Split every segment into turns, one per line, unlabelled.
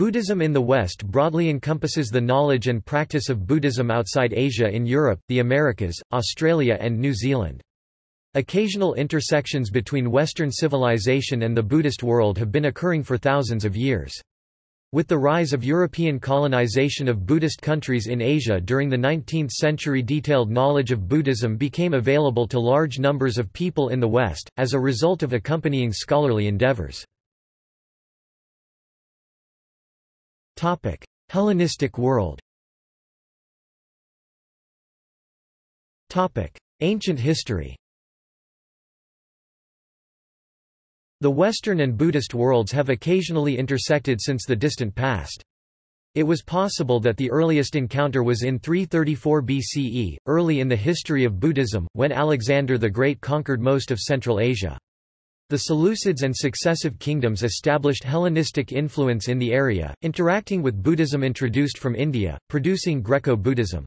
Buddhism in the West broadly encompasses the knowledge and practice of Buddhism outside Asia in Europe, the Americas, Australia and New Zealand. Occasional intersections between Western civilization and the Buddhist world have been occurring for thousands of years. With the rise of European colonization of Buddhist countries in Asia during the 19th century detailed knowledge of Buddhism became available to large numbers of people in the West, as a result of accompanying scholarly endeavors. Hellenistic world Topic: Ancient history The Western and Buddhist worlds have occasionally intersected since the distant past. It was possible that the earliest encounter was in 334 BCE, early in the history of Buddhism, when Alexander the Great conquered most of Central Asia. The Seleucids and successive kingdoms established Hellenistic influence in the area, interacting with Buddhism introduced from India, producing Greco-Buddhism.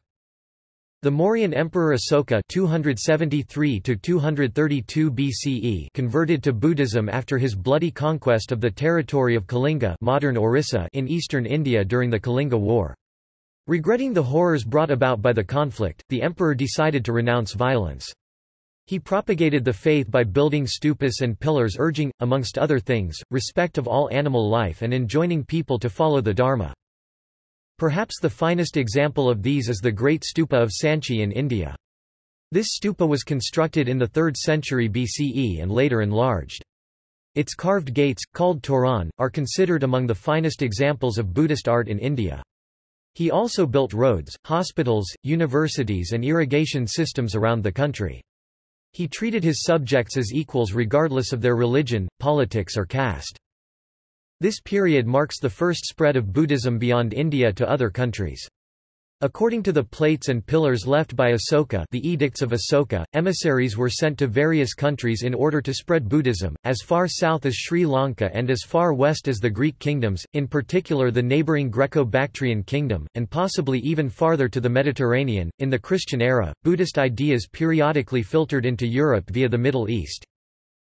The Mauryan Emperor Asoka 273 BCE converted to Buddhism after his bloody conquest of the territory of Kalinga modern Orissa in eastern India during the Kalinga War. Regretting the horrors brought about by the conflict, the emperor decided to renounce violence. He propagated the faith by building stupas and pillars urging, amongst other things, respect of all animal life and enjoining people to follow the Dharma. Perhaps the finest example of these is the Great Stupa of Sanchi in India. This stupa was constructed in the 3rd century BCE and later enlarged. Its carved gates, called toran, are considered among the finest examples of Buddhist art in India. He also built roads, hospitals, universities and irrigation systems around the country. He treated his subjects as equals regardless of their religion, politics or caste. This period marks the first spread of Buddhism beyond India to other countries. According to the plates and pillars left by Asoka the Edicts of Asoka, emissaries were sent to various countries in order to spread Buddhism, as far south as Sri Lanka and as far west as the Greek kingdoms, in particular the neighboring Greco-Bactrian kingdom, and possibly even farther to the Mediterranean. In the Christian era, Buddhist ideas periodically filtered into Europe via the Middle East.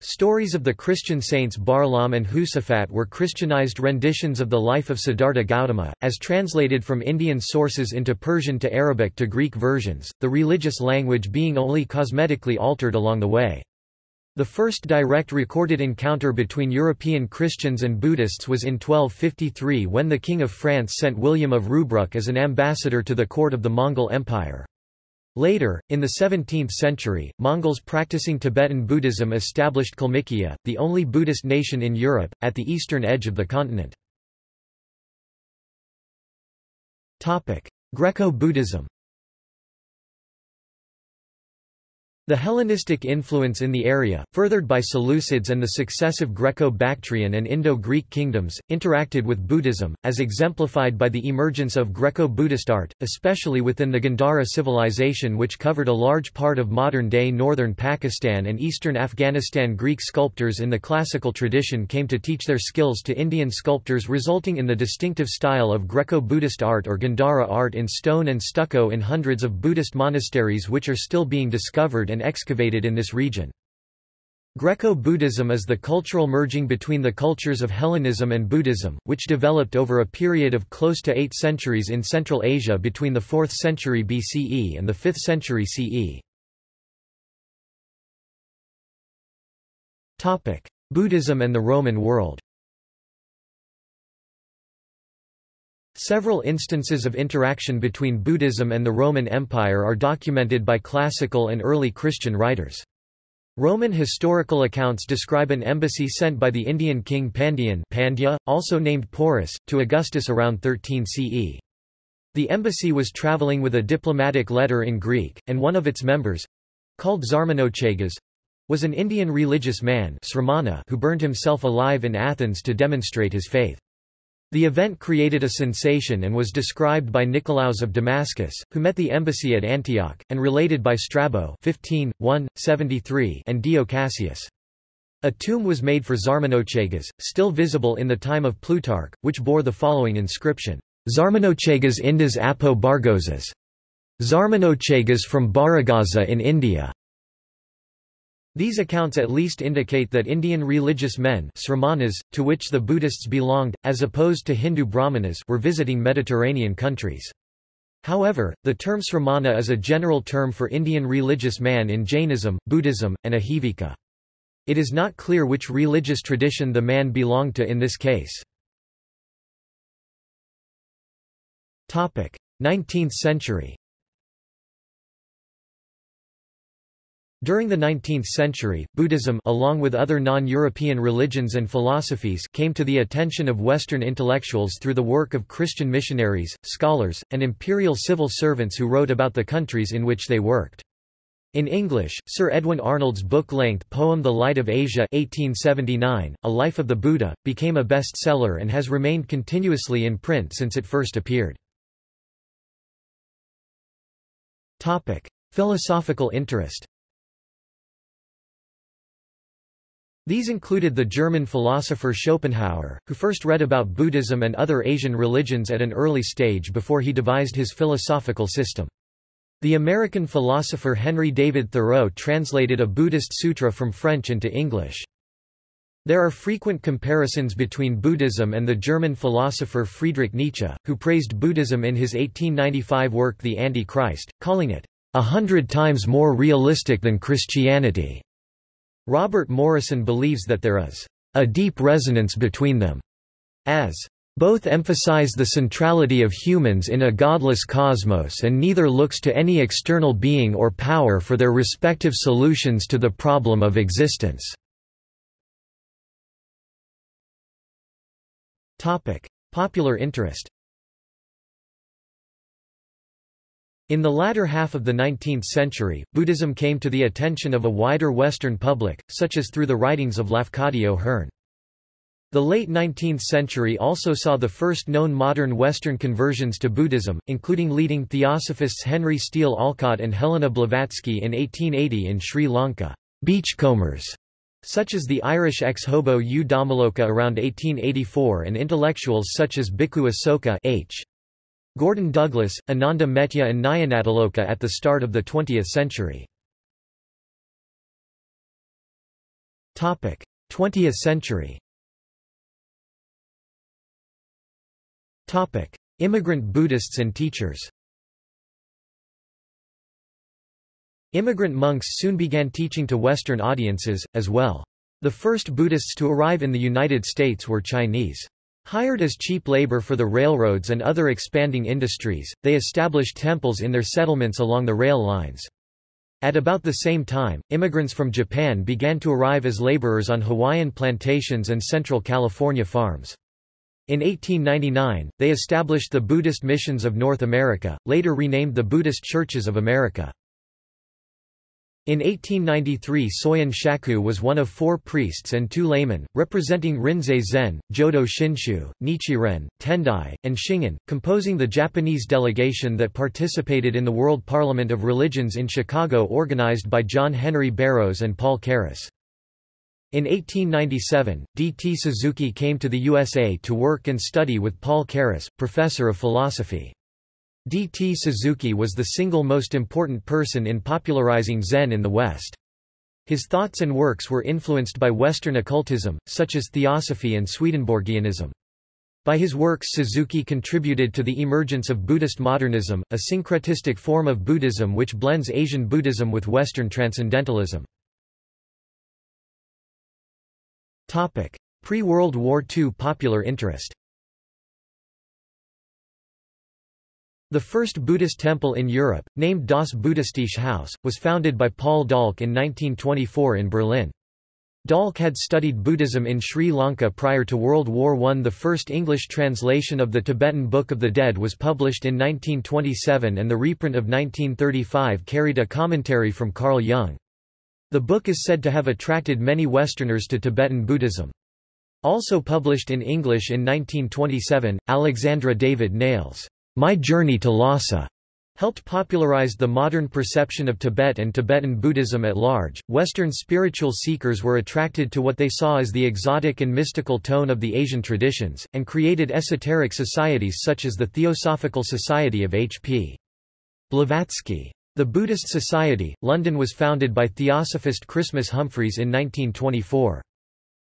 Stories of the Christian saints Barlaam and Josaphat were Christianized renditions of the life of Siddhartha Gautama, as translated from Indian sources into Persian to Arabic to Greek versions, the religious language being only cosmetically altered along the way. The first direct recorded encounter between European Christians and Buddhists was in 1253 when the King of France sent William of Rubruck as an ambassador to the court of the Mongol Empire. Later, in the 17th century, Mongols practicing Tibetan Buddhism established Kalmykia, the only Buddhist nation in Europe, at the eastern edge of the continent. Greco-Buddhism The Hellenistic influence in the area, furthered by Seleucids and the successive Greco-Bactrian and Indo-Greek kingdoms, interacted with Buddhism, as exemplified by the emergence of Greco-Buddhist art, especially within the Gandhara civilization which covered a large part of modern-day northern Pakistan and eastern Afghanistan. Greek sculptors in the classical tradition came to teach their skills to Indian sculptors resulting in the distinctive style of Greco-Buddhist art or Gandhara art in stone and stucco in hundreds of Buddhist monasteries which are still being discovered and and excavated in this region. Greco-Buddhism is the cultural merging between the cultures of Hellenism and Buddhism, which developed over a period of close to eight centuries in Central Asia between the 4th century BCE and the 5th century CE. Buddhism and the Roman world Several instances of interaction between Buddhism and the Roman Empire are documented by classical and early Christian writers. Roman historical accounts describe an embassy sent by the Indian king Pandyan Pandya, also named Porus, to Augustus around 13 CE. The embassy was traveling with a diplomatic letter in Greek, and one of its members—called Zarmanochagas—was an Indian religious man who burned himself alive in Athens to demonstrate his faith. The event created a sensation and was described by Nicolaus of Damascus, who met the embassy at Antioch, and related by Strabo 15, 1, 73 and Dio Cassius. A tomb was made for Zarmanochagas, still visible in the time of Plutarch, which bore the following inscription, Zarmanochagas Indas Apo Bargozas. Zarmanochagas from Barygaza in India. These accounts at least indicate that Indian religious men sramanas, to which the Buddhists belonged, as opposed to Hindu brahmanas were visiting Mediterranean countries. However, the term sramana is a general term for Indian religious man in Jainism, Buddhism, and Ajivika. It is not clear which religious tradition the man belonged to in this case. 19th century During the 19th century, Buddhism along with other non-European religions and philosophies came to the attention of Western intellectuals through the work of Christian missionaries, scholars, and imperial civil servants who wrote about the countries in which they worked. In English, Sir Edwin Arnold's book-length poem The Light of Asia 1879, A Life of the Buddha, became a bestseller and has remained continuously in print since it first appeared. Philosophical interest These included the German philosopher Schopenhauer, who first read about Buddhism and other Asian religions at an early stage before he devised his philosophical system. The American philosopher Henry David Thoreau translated a Buddhist sutra from French into English. There are frequent comparisons between Buddhism and the German philosopher Friedrich Nietzsche, who praised Buddhism in his 1895 work The Anti-Christ, calling it, a hundred times more realistic than Christianity. Robert Morrison believes that there is a deep resonance between them, as both emphasize the centrality of humans in a godless cosmos and neither looks to any external being or power for their respective solutions to the problem of existence. Popular interest In the latter half of the 19th century, Buddhism came to the attention of a wider Western public, such as through the writings of Lafcadio Hearn. The late 19th century also saw the first known modern Western conversions to Buddhism, including leading theosophists Henry Steele Olcott and Helena Blavatsky in 1880 in Sri Lanka. Beachcombers, such as the Irish ex-hobo U Dhammaloka around 1884 and intellectuals such as Bhikkhu Asoka H. Gordon Douglas, Ananda Metteyya and Nyanatiloka at the start of the 20th century. 20th century Immigrant Buddhists and teachers Immigrant monks soon began teaching to Western audiences, as well. The first Buddhists to arrive in the United States were Chinese. Hired as cheap labor for the railroads and other expanding industries, they established temples in their settlements along the rail lines. At about the same time, immigrants from Japan began to arrive as laborers on Hawaiian plantations and Central California farms. In 1899, they established the Buddhist Missions of North America, later renamed the Buddhist Churches of America. In 1893 Soyen Shaku was one of four priests and two laymen, representing Rinzai Zen, Jodo Shinshu, Nichiren, Tendai, and Shingon, composing the Japanese delegation that participated in the World Parliament of Religions in Chicago organized by John Henry Barrows and Paul Carus. In 1897, D. T. Suzuki came to the USA to work and study with Paul Carus, professor of philosophy. D. T. Suzuki was the single most important person in popularizing Zen in the West. His thoughts and works were influenced by Western occultism, such as Theosophy and Swedenborgianism. By his works Suzuki contributed to the emergence of Buddhist modernism, a syncretistic form of Buddhism which blends Asian Buddhism with Western transcendentalism. Pre-World War II popular interest The first Buddhist temple in Europe, named Das Buddhistische Haus, was founded by Paul Dahlke in 1924 in Berlin. Dahlke had studied Buddhism in Sri Lanka prior to World War I. The first English translation of the Tibetan Book of the Dead was published in 1927 and the reprint of 1935 carried a commentary from Carl Jung. The book is said to have attracted many Westerners to Tibetan Buddhism. Also published in English in 1927, Alexandra David-Néel's My Journey to Lhasa helped popularize the modern perception of Tibet and Tibetan Buddhism at large. Western spiritual seekers were attracted to what they saw as the exotic and mystical tone of the Asian traditions, and created esoteric societies such as the Theosophical Society of H.P. Blavatsky. The Buddhist Society, London was founded by Theosophist Christmas Humphreys in 1924.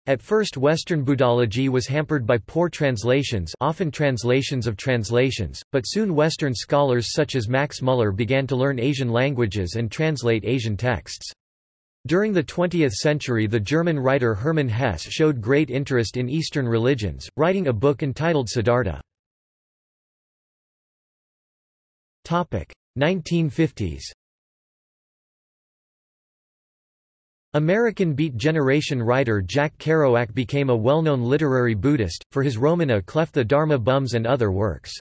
At first Western Buddhology was hampered by poor translations often translations of translations, but soon Western scholars such as Max Muller began to learn Asian languages and translate Asian texts. During the 20th century the German writer Hermann Hesse showed great interest in Eastern religions, writing a book entitled Siddhartha. 1950s American Beat Generation writer Jack Kerouac became a well-known literary Buddhist, for his roman à clef the Dharma Bums and other works.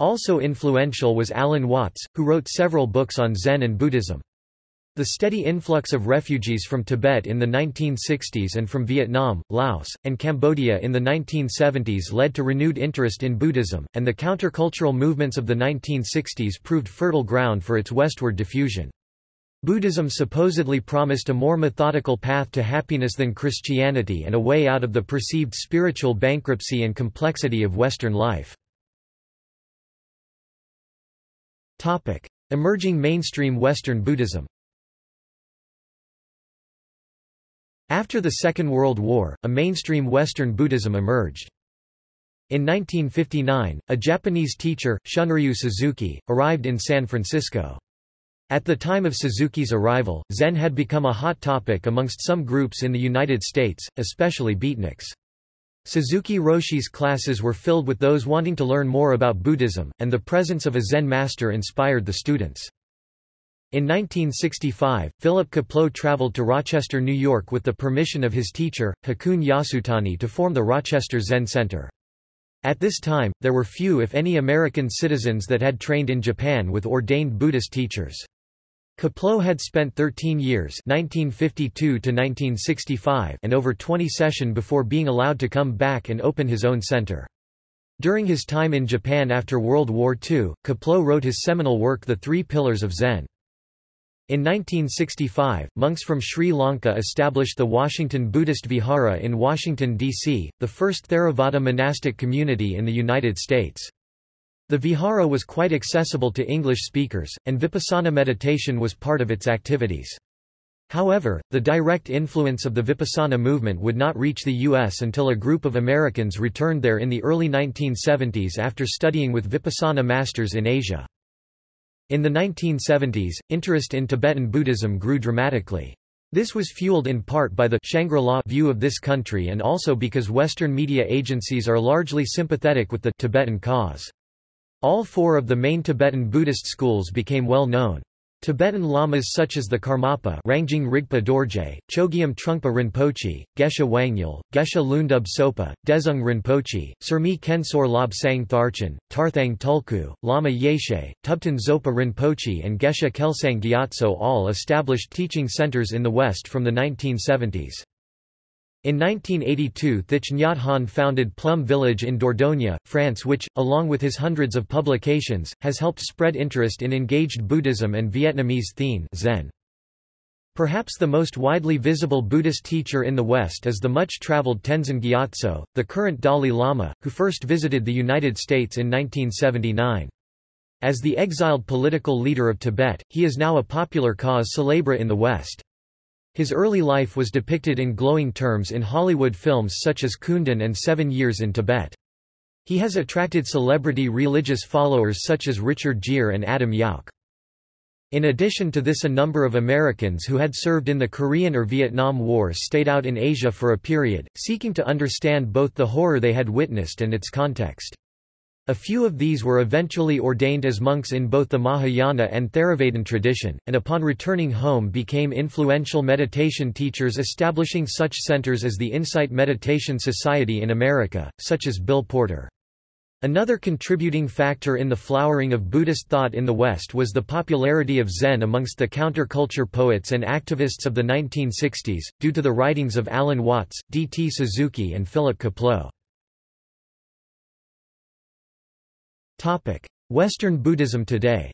Also influential was Alan Watts, who wrote several books on Zen and Buddhism. The steady influx of refugees from Tibet in the 1960s and from Vietnam, Laos, and Cambodia in the 1970s led to renewed interest in Buddhism, and the countercultural movements of the 1960s proved fertile ground for its westward diffusion. Buddhism supposedly promised a more methodical path to happiness than Christianity and a way out of the perceived spiritual bankruptcy and complexity of Western life. Emerging mainstream Western Buddhism After the Second World War, a mainstream Western Buddhism emerged. In 1959, a Japanese teacher, Shunryu Suzuki, arrived in San Francisco. At the time of Suzuki's arrival, Zen had become a hot topic amongst some groups in the United States, especially beatniks. Suzuki Roshi's classes were filled with those wanting to learn more about Buddhism, and the presence of a Zen master inspired the students. In 1965, Philip Kapleau traveled to Rochester, New York with the permission of his teacher, Hakuun Yasutani to form the Rochester Zen Center. At this time, there were few if any American citizens that had trained in Japan with ordained Buddhist teachers. Kapleau had spent 13 years 1952 and over 20 sesshin before being allowed to come back and open his own center. During his time in Japan after World War II, Kapleau wrote his seminal work The Three Pillars of Zen. In 1965, monks from Sri Lanka established the Washington Buddhist Vihara in Washington, D.C., the first Theravada monastic community in the United States. The vihara was quite accessible to English speakers, and vipassana meditation was part of its activities. However, the direct influence of the Vipassana movement would not reach the U.S. until a group of Americans returned there in the early 1970s after studying with Vipassana masters in Asia. In the 1970s, interest in Tibetan Buddhism grew dramatically. This was fueled in part by the Shangri-La view of this country and also because Western media agencies are largely sympathetic with the Tibetan cause. All four of the main Tibetan Buddhist schools became well known. Tibetan lamas such as the Karmapa Rangjung Rigpa Dorje, Chogyam Trungpa Rinpoche, Geshe Wangyal, Geshe Lundub Sopa, Dezhung Rinpoche, Surmi Kensor Lob Sang Tharchan, Tarthang Tulku, Lama Yeshe, Tubten Zopa Rinpoche and Geshe Kelsang Gyatso all established teaching centers in the West from the 1970s. In 1982 Thich Nhat Hanh founded Plum Village in Dordogne, France which, along with his hundreds of publications, has helped spread interest in engaged Buddhism and Vietnamese Thien Zen. Perhaps the most widely visible Buddhist teacher in the West is the much-traveled Tenzin Gyatso, the current Dalai Lama, who first visited the United States in 1979. As the exiled political leader of Tibet, he is now a popular cause célèbre in the West. His early life was depicted in glowing terms in Hollywood films such as Kundun and Seven Years in Tibet. He has attracted celebrity religious followers such as Richard Gere and Adam Yauch. In addition to this a number of Americans who had served in the Korean or Vietnam Wars stayed out in Asia for a period, seeking to understand both the horror they had witnessed and its context. A few of these were eventually ordained as monks in both the Mahayana and Theravadan tradition, and upon returning home became influential meditation teachers establishing such centers as the Insight Meditation Society in America, such as Bill Porter. Another contributing factor in the flowering of Buddhist thought in the West was the popularity of Zen amongst the counterculture poets and activists of the 1960s, due to the writings of Alan Watts, D. T. Suzuki and Philip Kapleau. Topic: Western Buddhism today.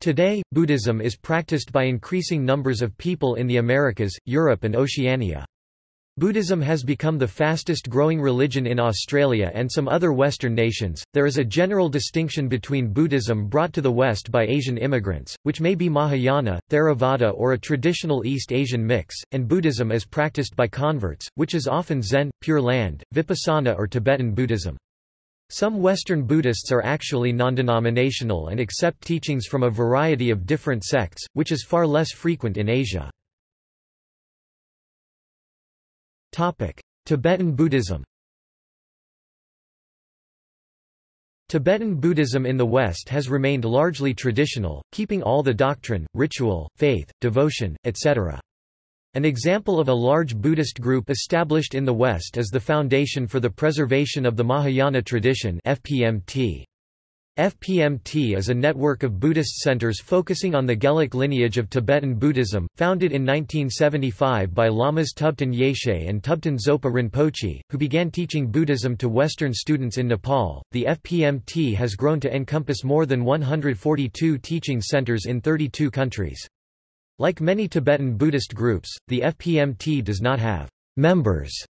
Today, Buddhism is practiced by increasing numbers of people in the Americas, Europe and Oceania. Buddhism has become the fastest growing religion in Australia and some other Western nations. There is a general distinction between Buddhism brought to the West by Asian immigrants, which may be Mahayana, Theravada, or a traditional East Asian mix, and Buddhism as practiced by converts, which is often Zen, Pure Land, Vipassana, or Tibetan Buddhism. Some Western Buddhists are actually non-denominational and accept teachings from a variety of different sects, which is far less frequent in Asia. Tibetan Buddhism Tibetan Buddhism in the West has remained largely traditional, keeping all the doctrine, ritual, faith, devotion, etc. An example of a large Buddhist group established in the West is the Foundation for the Preservation of the Mahayana Tradition FPMT. FPMT is a network of Buddhist centers focusing on the Gelug lineage of Tibetan Buddhism, founded in 1975 by Lamas Tubten Yeshe and Tubten Zopa Rinpoche, who began teaching Buddhism to Western students in Nepal. The FPMT has grown to encompass more than 142 teaching centers in 32 countries. Like many Tibetan Buddhist groups, the FPMT does not have members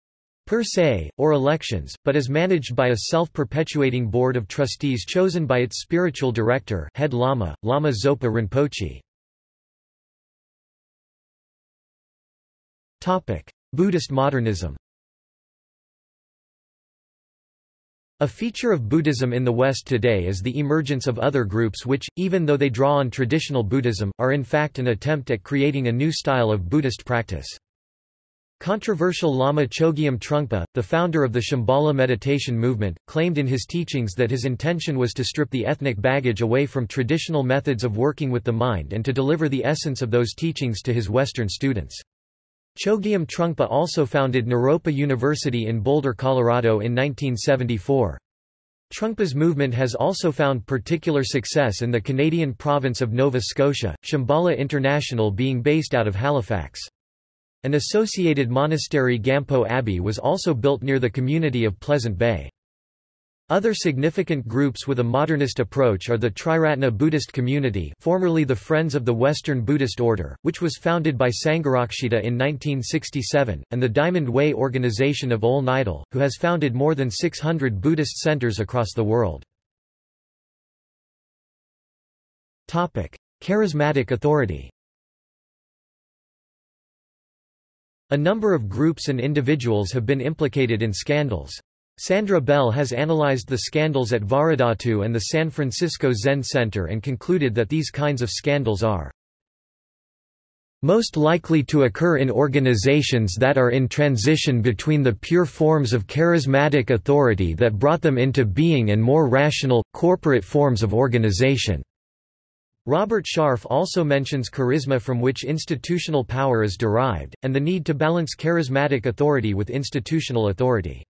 per se, or elections, but is managed by a self-perpetuating board of trustees chosen by its spiritual director head Lama, Lama Zopa Rinpoche. Buddhist modernism A feature of Buddhism in the West today is the emergence of other groups which, even though they draw on traditional Buddhism, are in fact an attempt at creating a new style of Buddhist practice. Controversial Lama Chogyam Trungpa, the founder of the Shambhala meditation movement, claimed in his teachings that his intention was to strip the ethnic baggage away from traditional methods of working with the mind and to deliver the essence of those teachings to his Western students. Chogyam Trungpa also founded Naropa University in Boulder, Colorado in 1974. Trungpa's movement has also found particular success in the Canadian province of Nova Scotia, Shambhala International being based out of Halifax. An associated monastery Gampo Abbey was also built near the community of Pleasant Bay. Other significant groups with a modernist approach are the Triratna Buddhist Community formerly the Friends of the Western Buddhist Order, which was founded by Sangharakshita in 1967, and the Diamond Way Organization of Ole Nydahl, who has founded more than 600 Buddhist centers across the world. Charismatic authority A number of groups and individuals have been implicated in scandals. Sandra Bell has analyzed the scandals at Vajradhatu and the San Francisco Zen Center and concluded that these kinds of scandals are most likely to occur in organizations that are in transition between the pure forms of charismatic authority that brought them into being and more rational, corporate forms of organization. Robert Sharf also mentions charisma from which institutional power is derived, and the need to balance charismatic authority with institutional authority.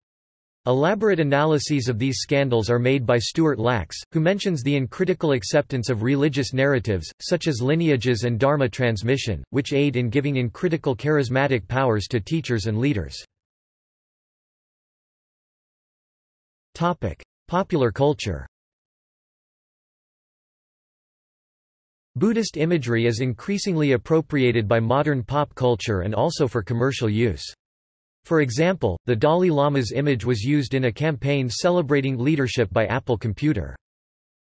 Elaborate analyses of these scandals are made by Stuart Lachs, who mentions the uncritical acceptance of religious narratives, such as lineages and dharma transmission, which aid in giving uncritical charismatic powers to teachers and leaders. Popular culture Buddhist imagery is increasingly appropriated by modern pop culture and also for commercial use. For example, the Dalai Lama's image was used in a campaign celebrating leadership by Apple Computer.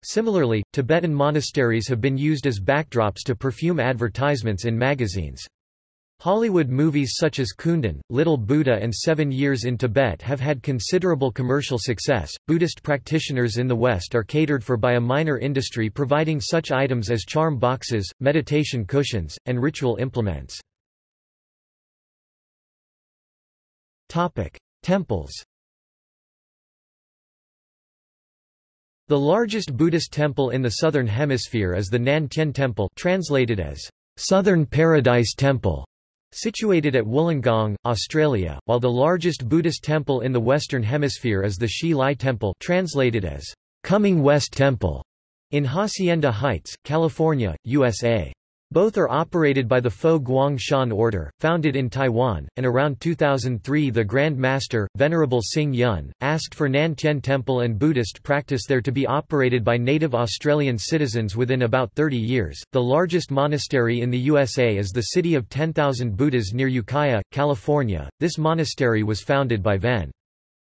Similarly, Tibetan monasteries have been used as backdrops to perfume advertisements in magazines. Hollywood movies such as Kundun, Little Buddha and Seven Years in Tibet have had considerable commercial success. Buddhist practitioners in the West are catered for by a minor industry providing such items as charm boxes, meditation cushions, and ritual implements. Topic: Temples. The largest Buddhist temple in the southern hemisphere is the Nan Tien Temple, translated as Southern Paradise Temple Situated at Wollongong, Australia, while the largest Buddhist temple in the Western Hemisphere is the Hsi Lai Temple translated as Coming West Temple in Hacienda Heights, California, USA. Both are operated by the Fo Guang Shan Order, founded in Taiwan, and around 2003 the Grand Master, Venerable Xing Yun, asked for Nan Tien Temple and Buddhist practice there to be operated by native Australian citizens within about 30 years. The largest monastery in the USA is the City of 10,000 Buddhas near Ukiah, California. This monastery was founded by Ven.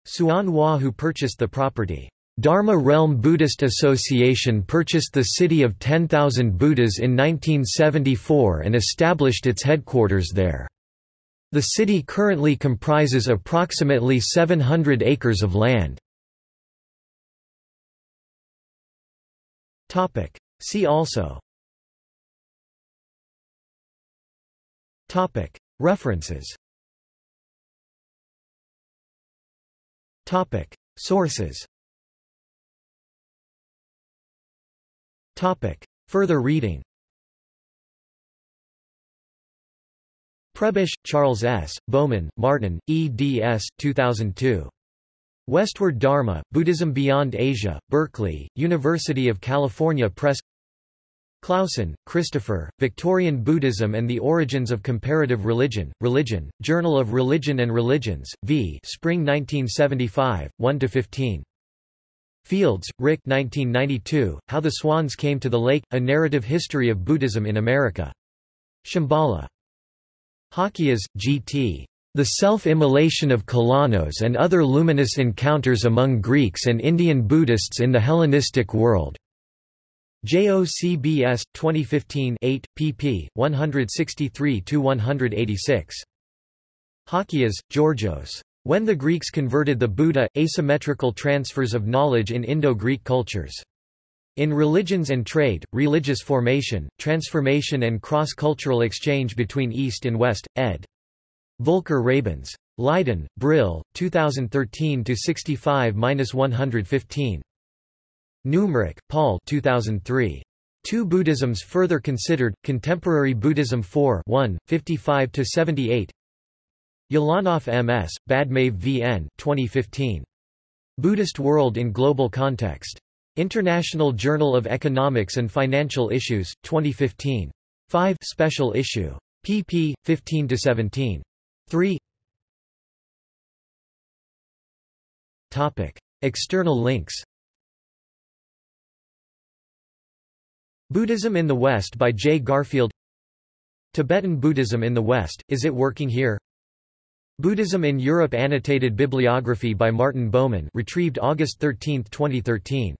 Hsuan Hua who purchased the property. Dharma Realm Buddhist Association purchased the city of 10,000 Buddhas in 1974 and established its headquarters there. The city currently comprises approximately 700 acres of land. See also. References. Sources Topic. Further reading Prebish, Charles S., Baumann, Martin, eds. 2002. Westward Dharma, Buddhism Beyond Asia, Berkeley, University of California Press Clausen, Christopher, Victorian Buddhism and the Origins of Comparative Religion, Religion, Journal of Religion and Religions, v. Spring 1975, 1–15. Fields, Rick 1992, How the Swans Came to the Lake, A Narrative History of Buddhism in America. Shambhala. Halkias, G.T. The Self-Immolation of Kalanos and Other Luminous Encounters Among Greeks and Indian Buddhists in the Hellenistic World. JOCBS, 2015 8, pp. 163–186. Halkias, Georgios. When the Greeks converted the Buddha, asymmetrical transfers of knowledge in Indo-Greek cultures. In Religions and Trade, Religious Formation, Transformation and Cross-Cultural Exchange between East and West, ed. Volker Rabens. Leiden, Brill, 2013-65-115. Numrich, Paul 2003. Two Buddhisms Further Considered, Contemporary Buddhism 4 1, 55-78 Ulanov M.S., Badmaev V.N. 2015. Buddhist World in Global Context. International Journal of Economics and Financial Issues, 2015. 5 Special Issue. pp. 15–17. 3 Topic. External links Buddhism in the West by J. Garfield Tibetan Buddhism in the West, Is It Working Here? Buddhism in Europe Annotated bibliography by Martin Baumann retrieved August 13, 2013.